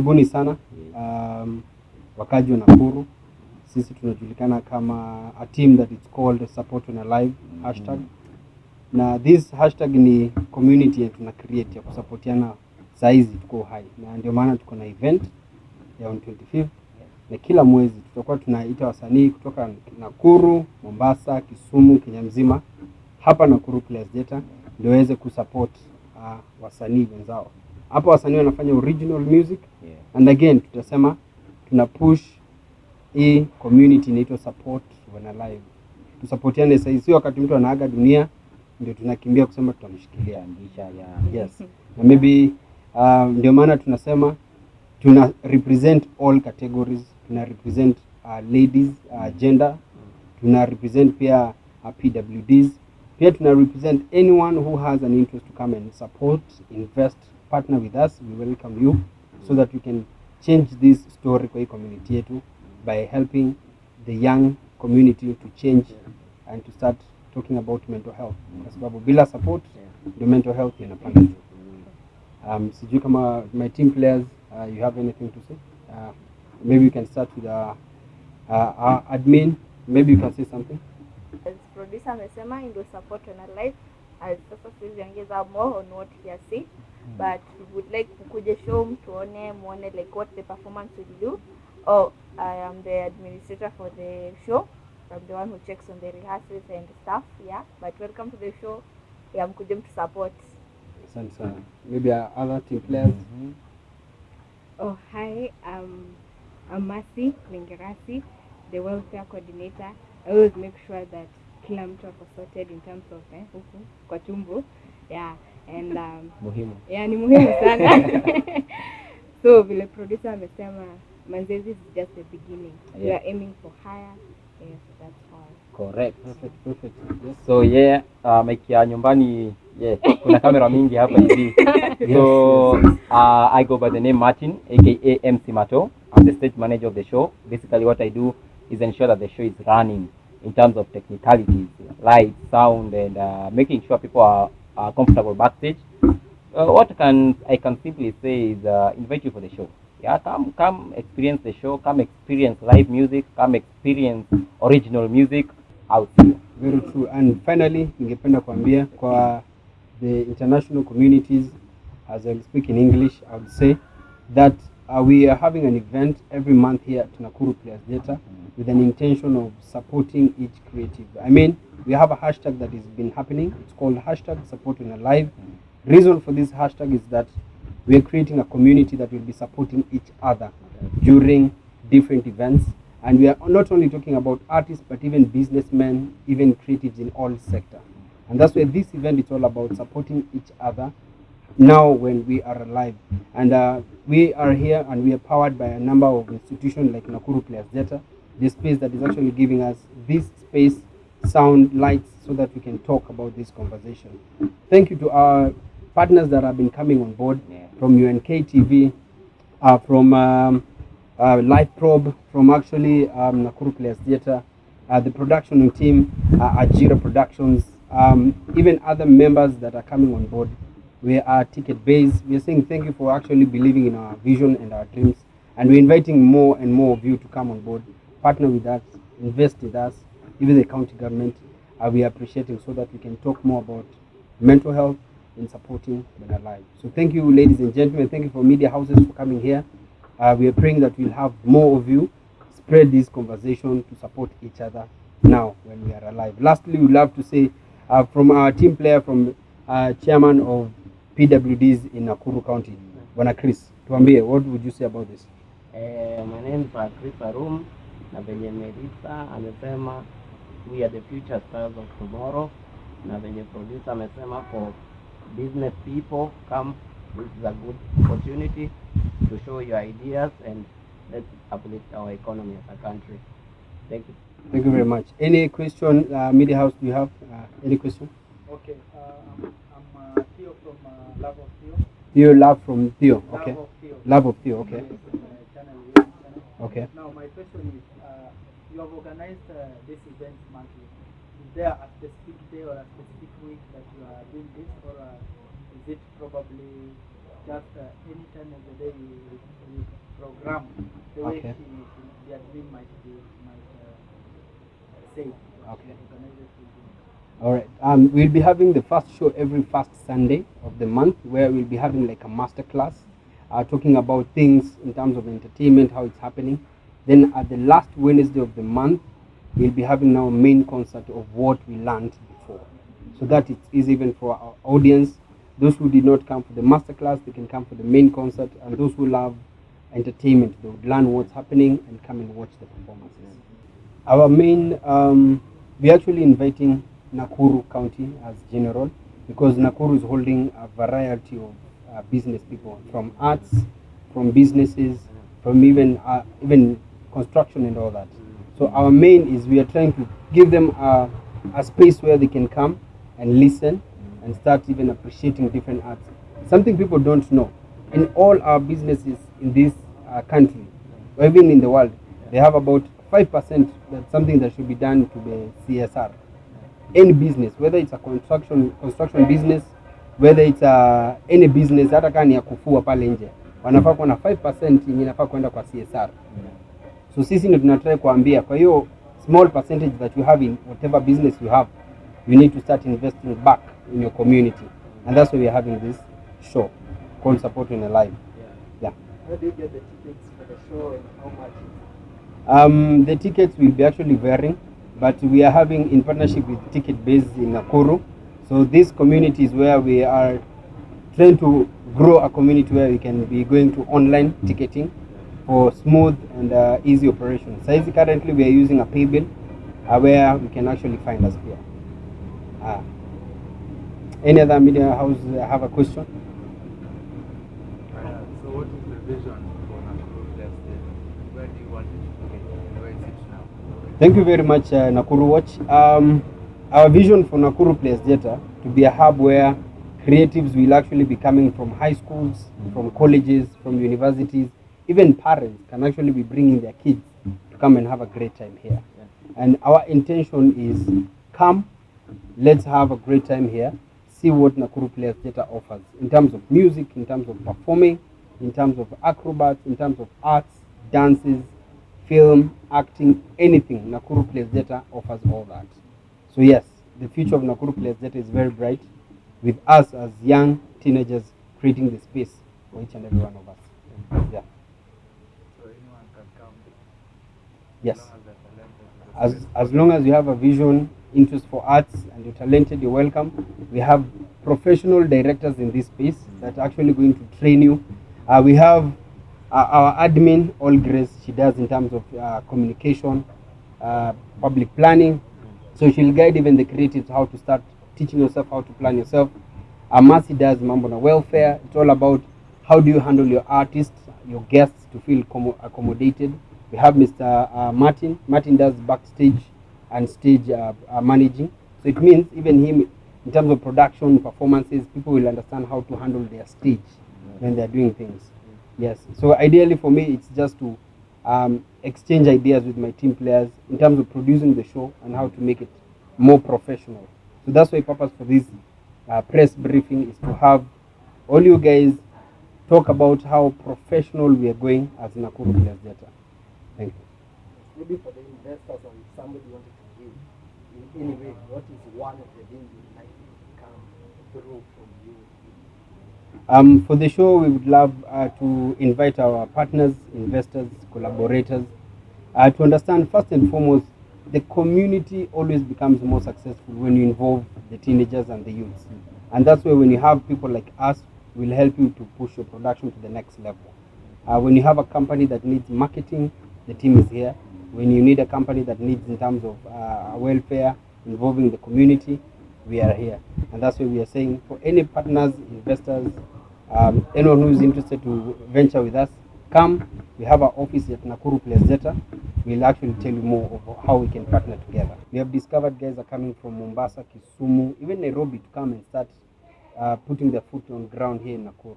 karibuni sana um, wakaji wa Nakuru. Sisi tunajulikana kama a team that is called Support on Alive hashtag, mm. na this hashtag ni community yetu tuna create ya kusapotiana saizi tuko hai, na ndio maana tuko na event ya on 25 na kila mwezi tutakuwa tunaita wasanii kutoka Nakuru, Mombasa, Kisumu, Kenya mzima hapa Nakuru Players Theatre ndio waweze kusupport uh, wasanii wenzao. Hapa wasanii wanafanya original music Yeah. and again tutasema tuna push hii community inaitwa support when alive. Tusapotiane sasa, sio wakati mtu anaaga dunia ndio tunakimbia kusema tutamshikilia. Kuanzisha ya Yes. Na maybe uh, ndio maana tunasema tuna represent all categories, tuna represent uh, ladies uh, gender, tuna represent pia uh, PWDs, pia tuna represent anyone who has an interest to come and support, invest, partner with us. We welcome you so that we can change this story kwa community yetu by helping the young community to change and to start talking about mental health, kwa sababu bila support ndio mental health inapanda juu. Um, sijui kama my team players uh, you have anything to say? Uh, maybe we can start with uh, uh, our admin. Maybe you can say something. as producer amesema ndio support on life as sasa more on what he has said but we would like kukuje show mtuone muone like what the performance will do oh i am the administrator for the show i'm the one who checks on the rehearsals and stuff yeah but welcome to the show yeah mkuje mtu support Asante sana. Maybe other team players. Oh, hi. Um, I'm Mercy Lingerasi, the welfare coordinator. I always make sure that kila mtu ako sorted in terms of eh, huku kwa tumbo. Yeah, and um, muhimu. yeah, ni muhimu sana. so vile producer amesema manzezi is just the beginning. yeah. We are aiming for higher. Yes, that's all. Correct. Perfect, perfect. Yes. So yeah, uh, mic ya nyumbani yeah, kuna kamera mingi hapa hivi. So uh, I go by the name Martin, aka MC Mato. I'm the stage manager of the show. Basically, what I do is ensure that the show is running in terms of technicalities, light, sound, and uh, making sure people are, are comfortable backstage. Uh, what can I can simply say is uh, invite you for the show. Yeah, come come experience the show. Come experience live music. Come experience original music. out here. Very true. And finally, ningependa kuambia kwa the international communities, as I speak in English, I would say that uh, we are having an event every month here at Nakuru Players Theatre with an intention of supporting each creative. I mean, we have a hashtag that has been happening. It's called hashtag supporting alive. Reason for this hashtag is that we are creating a community that will be supporting each other during different events. And we are not only talking about artists, but even businessmen, even creatives in all sectors. And that's why this event is all about supporting each other now when we are alive. And uh, we are here and we are powered by a number of institutions like Nakuru Players Theatre, the space that is actually giving us this space, sound, lights, so that we can talk about this conversation. Thank you to our partners that have been coming on board Yeah. from UNK TV, uh, from um, uh, Live Probe, from actually um, Nakuru Players Theatre, uh, the production team, uh, Ajira Productions, um, even other members that are coming on board. We are ticket based. We are saying thank you for actually believing in our vision and our dreams. And we're inviting more and more of you to come on board, partner with us, invest with us, even the county government. Uh, we are appreciating so that we can talk more about mental health in supporting Men Alive. So thank you, ladies and gentlemen. Thank you for media houses for coming here. Uh, we are praying that we'll have more of you spread this conversation to support each other now when we are alive. Lastly, we'd love to say uh, from our team player, from uh, chairman of PWDs in Nakuru County, Bwana Chris, tuambie, what would you say about this? Eh, my name is Chris Arum na venye Melissa amesema we are the future stars of tomorrow, na venye producer amesema for business people come, this is a good opportunity to show your ideas and let's uplift our economy as a country. Thank you. Thank you very much. Any question, uh, media house, do you have uh, any question? Okay, uh, uh, Theo from uh, Love of Theo. Theo Love from Theo, okay. Love of Theo. Love of Theo, okay. Uh. Okay. Now, my question is, uh, you have organized uh, this event monthly. Is there a specific day or a specific week that you are doing this, or uh, is it probably just uh, any time of the day we, we program the way Okay. the admin might be might uh, say. Okay. the organizers will do. All right. Um, we'll be having the first show every first Sunday of the month, where we'll be having like a master class, uh, talking about things in terms of entertainment, how it's happening. Then at the last Wednesday of the month, we'll be having our main concert of what we learned before, so that it's even for our audience. Those who did not come for the master class, they can come for the main concert, and those who love entertainment, they would learn what's happening and come and watch the performances. Our main, um, we're actually inviting Nakuru County as general because Nakuru is holding a variety of uh, business people from arts, from businesses, from even uh, even construction and all that. So our main is we are trying to give them a, a space where they can come and listen and start even appreciating different arts. Something people don't know. In all our businesses in this uh, country, or even in the world, they have about 5% that's something that should be done to the CSR. Any business, whether it's a construction construction business, whether it's a, any business, hata kama ni ya kufua pale nje, wanafaa kuwa na 5% yenye inafaa kwenda kwa CSR. So sisi ndio tunatrai kuambia, kwa hiyo small percentage that you have in whatever business you have, you need to start investing back in your community. And that's why we are having this show called Supporting Alive. Yeah. How do you get the tickets for the show and how much? Um, the tickets will be actually varying, but we are having in partnership with Ticket Base in Nakuru. So this community is where we are trying to grow a community where we can be going to online ticketing for smooth and uh, easy operation. So currently we are using a pay bill uh, where we can actually find us here. Uh, any other media house have a question? Uh, so what is the vision for Nakuru Left State? Where do you want it to be? And where is it now? Thank you very much, uh, Nakuru Watch. Um, our vision for Nakuru Players Theatre to be a hub where creatives will actually be coming from high schools, from colleges, from universities, even parents can actually be bringing their kids to come and have a great time here. And our intention is come, let's have a great time here, see what Nakuru Players Theatre offers in terms of music, in terms of performing, in terms of acrobats, in terms of arts, dances, film, acting, anything. Nakuru Players Theatre offers all that. So yes, the future of Nakuru Players Theatre is very bright with us as young teenagers creating the space for each and every one of us. Yeah. So anyone can come. Yes. As long as they're talented. as as long as you have a vision, interest for arts, and you're talented, you're welcome. We have professional directors in this space that are actually going to train you. Uh, we have our admin, All Grace, she does in terms of uh, communication, uh, public planning. So she'll guide even the creatives how to start teaching yourself how to plan yourself. Amasi does mambo na welfare. It's all about how do you handle your artists, your guests to feel commo- accommodated. We have Mr. Uh, Martin. Martin does backstage and stage uh, uh, managing. So it means even him, in terms of production, performances, people will understand how to handle their stage when they're doing things. Yes. So ideally for me, it's just to um, exchange ideas with my team players in terms of producing the show and how to make it more professional. So that's why purpose for this uh, press briefing is to have all you guys talk about how professional we are going as Nakuru Players Theatre. Thank you. Maybe for the investors or if somebody wanted to give in any way, what is one of the things you'd like to come through from you? Um, for the show, we would love uh, to invite our partners, investors, collaborators uh, to understand first and foremost the community always becomes more successful when you involve the teenagers and the youths. And that's why when you have people like us, we'll help you to push your production to the next level. Uh, when you have a company that needs marketing, the team is here. When you need a company that needs in terms of uh, welfare, involving the community, we are here. And that's why we are saying for any partners, investors, um, anyone who is interested to venture with us, come. We have our office at Nakuru Players Theatre. We'll actually tell you more of how we can partner together. We have discovered guys are coming from Mombasa, Kisumu, even Nairobi to come and start uh, putting their foot on ground here in Nakuru.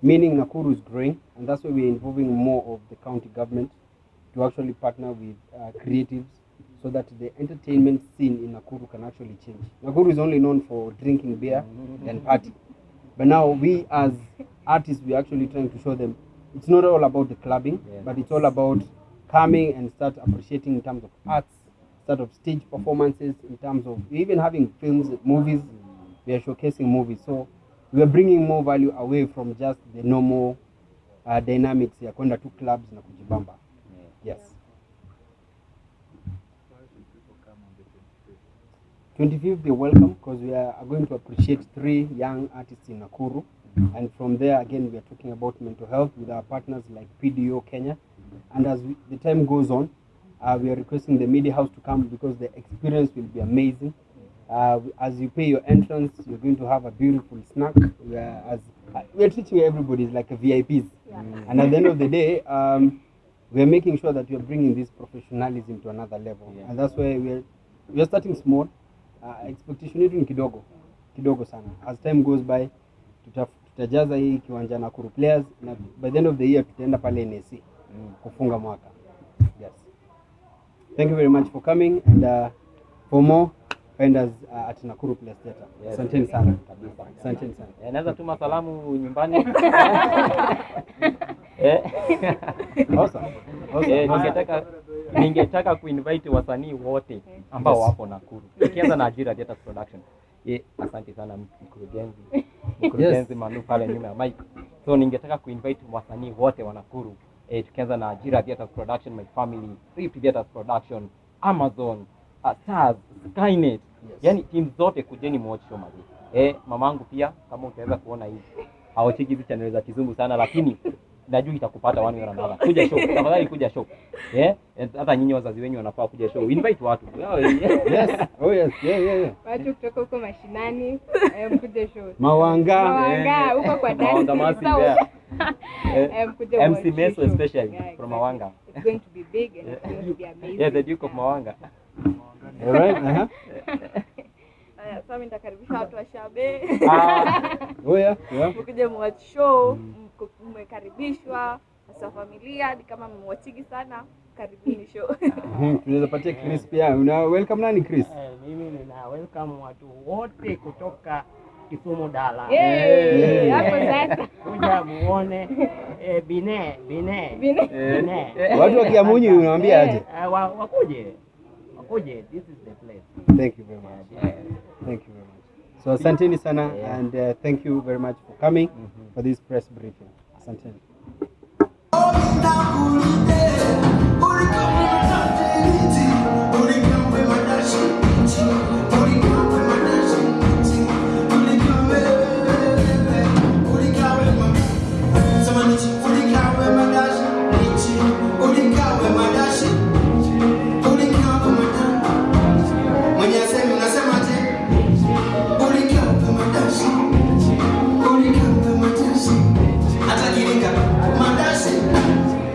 Meaning Nakuru is growing, and that's why we're involving more of the county government to actually partner with uh, creatives so that the entertainment scene in Nakuru can actually change. Nakuru is only known for drinking beer and party. But now we as artists, we're actually trying to show them it's not all about the clubbing, Yeah. but it's all about coming and start appreciating in terms of arts, start of stage performances, in terms of even having films, movies. We are showcasing movies, so we are bringing more value away from just the normal uh, dynamics ya kwenda to clubs na kujibamba. Yes. 25th? 25th, they're welcome because we are going to appreciate three young artists in Nakuru. And from there, again, we are talking about mental health with our partners like PDO Kenya. And as we, the time goes on, uh, we are requesting the media house to come because the experience will be amazing. Uh, as you pay your entrance, you're going to have a beautiful snack. We are, as, uh, we are treating everybody like a VIPs. And at the end of the day, um, we are making sure that we are bringing this professionalism to another level. Yeah. And that's why we are, we are starting small. Uh, expectation yetu ni kidogo kidogo sana. As time goes by, tuta, tutajaza hii kiwanja na Kuru players na by the end of the year tutaenda pale NSC kufunga mwaka. Yes. Thank you very much for coming and uh, for more find us uh, at Nakuru Players Theater. Yes. Asanteni sana. Asanteni sana. Eh, naweza tuma salamu nyumbani eh. Awesome. Awesome. Eh, ningetaka ningetaka kuinvite wasanii wote ambao Yes. wapo Nakuru, tukianza na Ajira Theatre Production. Ye, asante sana mkurugenzi mkurugenzi Manu pale nyuma ya mic. So ningetaka kuinvite wasanii wote wa Nakuru eh, tukianza na Ajira Theatre Production, My Family, Rift Theatre Production, Amazon, uh, Stars, Skynet. Yaani timu zote kujeni muwatch show mazi. Eh, mamangu pia kama utaweza kuona hivi. Hawachiki hizi channel za kizungu sana lakini najua itakupata one way or another. Kuja show, tafadhali kuja show. Eh, hata nyinyi wazazi wenyu wanafaa kuja show. Invite watu. Yes. Oh yes. Yeah, yeah, yeah. watu kutoka huko mashinani eh, mkuje show Mawanga. Mawanga huko kwa dance Mawanga masi yeah. Eh, Eh, MC Meso especially Yeah, from. Mawanga. It's going to be big and it's going to be amazing. Yeah, the Duke of Mawanga. All right. Uh-huh. Sasa mimi nitakaribisha watu wa Shabe Ah, Oh yeah. Yeah. mkuje mwatch show, mko- mmekaribishwa hasa familia, ni kama mmewachigi sana, karibuni show. Mhm, Tunaweza patia Chris pia. Una welcome nani Chris? Eh, mimi nina welcome watu wote kutoka Kisumu Dala. Hapo sasa Kuja muone eh, Bine Bine Bine. Bine. Watu wa Kiamunyi unawaambia aje? Eh, wakuje wakuje, this is the place. Thank you very much. Thank you very much. So asanteni sana and uh, thank you very much for coming mm -hmm. for this press briefing. Asanteni. Nakuru